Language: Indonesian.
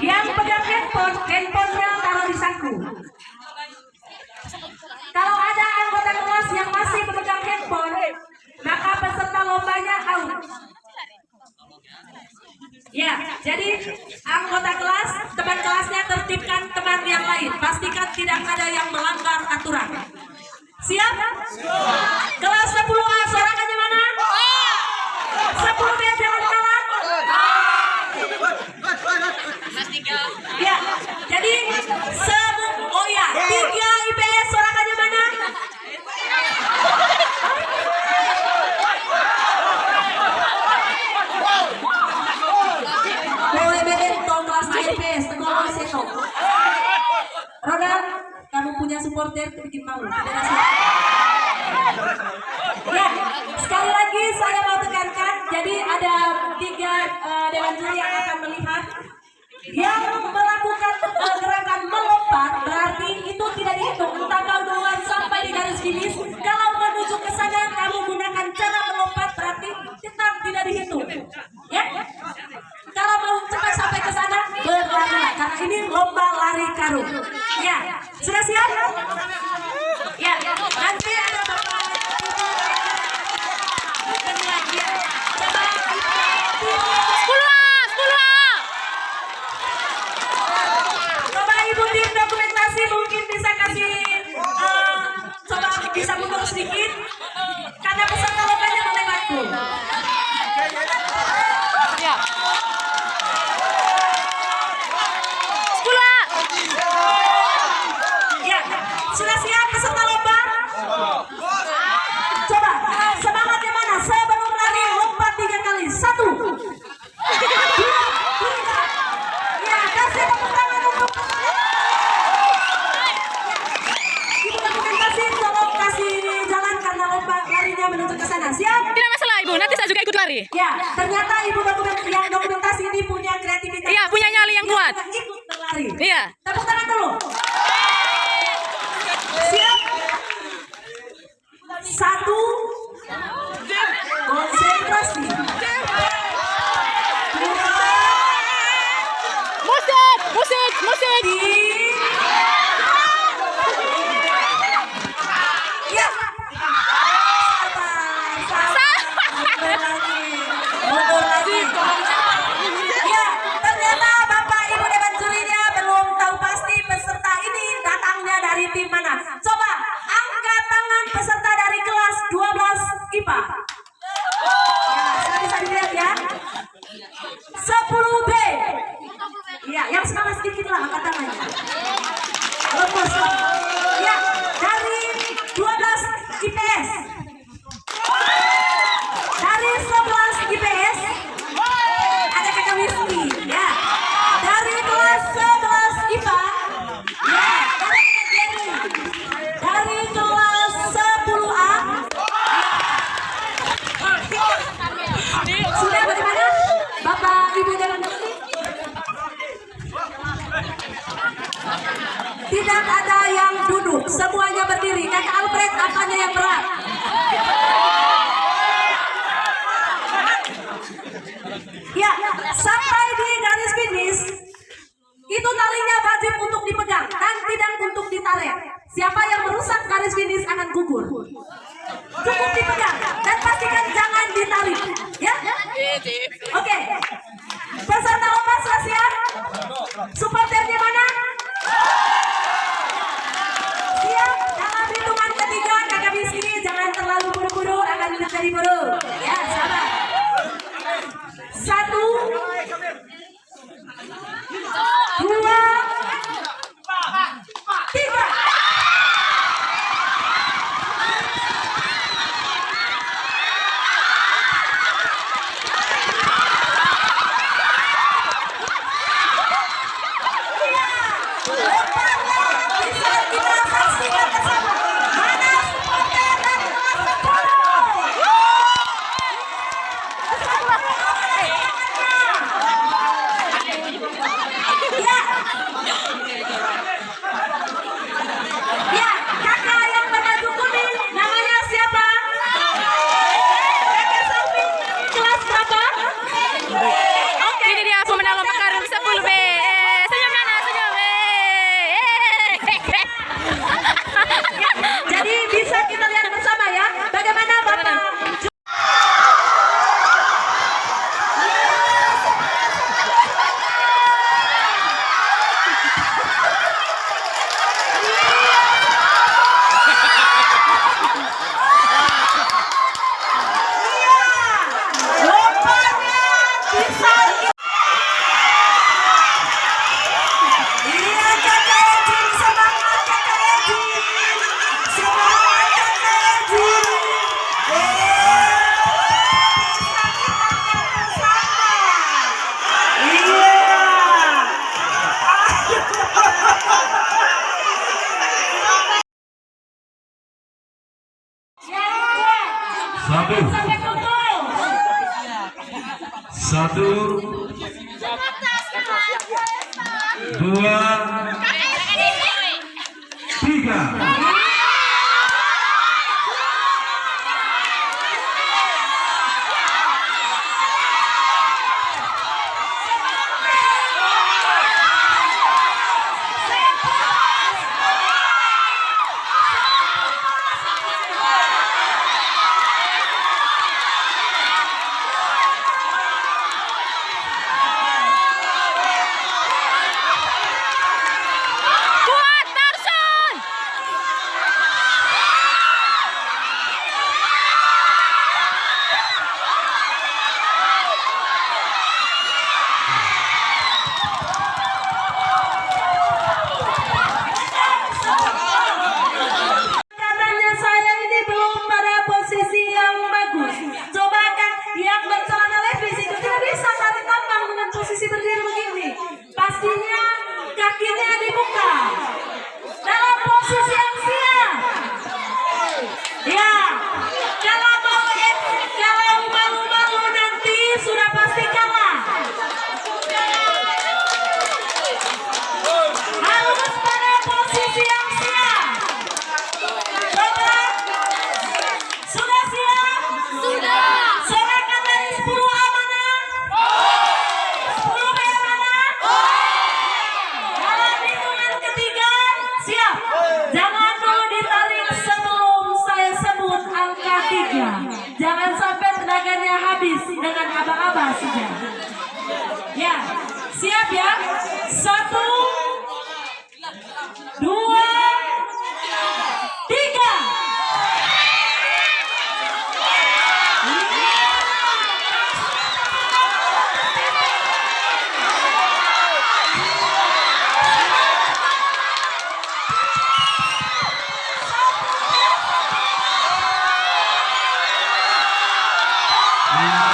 Yang pegang handphone, handphonenya taruh di saku. Kalau ada anggota kelas yang masih memegang handphone, maka peserta lombanya out. Ya, jadi anggota kelas, teman kelasnya tertipkan teman yang lain. Pastikan tidak ada yang punya supporter bikin malu. Siapa. Ya, sekali lagi saya mau tekankan, jadi ada tiga eh, dewan juri yang akan melihat. Yang melakukan eh, gerakan melompat berarti itu tidak dihitung. Entah kau duluan sampai di garis finish kalau menuju ke sana kamu gunakan cara melompat berarti tetap tidak dihitung. Ya? Kalau mau cepat sampai ke sana berlari karena ini lomba lari karung. Ya sudah siap ya nanti ada bapak Ya, coba Sepuluh A, sepuluh A. Coba ibu tim dokumentasi mungkin bisa kasih eh, coba bisa mundur sedikit karena peserta lombanya melewatku. Ya. Sepuluh A. Ya, sudah siap peserta lomba? Coba semangatnya mana? Sebelum lari lompat tiga kali. Satu. Dua, tiga. Ya, kasih tepuk tangan untuk Ibu dokumentasi tolong kasih jalan karena lomba larinya menuju ke sana. Siap? Tidak masalah ibu, nanti saya juga ikut lari. Ya, ternyata ibu dokumen yang dokumentasi ini punya kreativitas. Iya, punya nyali yang kuat. juga Ikut berlari. Iya. Tepuk tangan dulu. Siap? Satu. Konsentrasi. Musik, musik, musik. Ya, yang semangat sedikit lah angkat tangannya. Lepas. Tidak ada yang duduk, semuanya berdiri. karena Alfred, apanya yang berat? Ya, sampai di garis finish, itu talinya wajib untuk dipegang dan tidak untuk ditarik. Siapa yang merusak garis finish akan gugur. Dua, tiga. Yeah.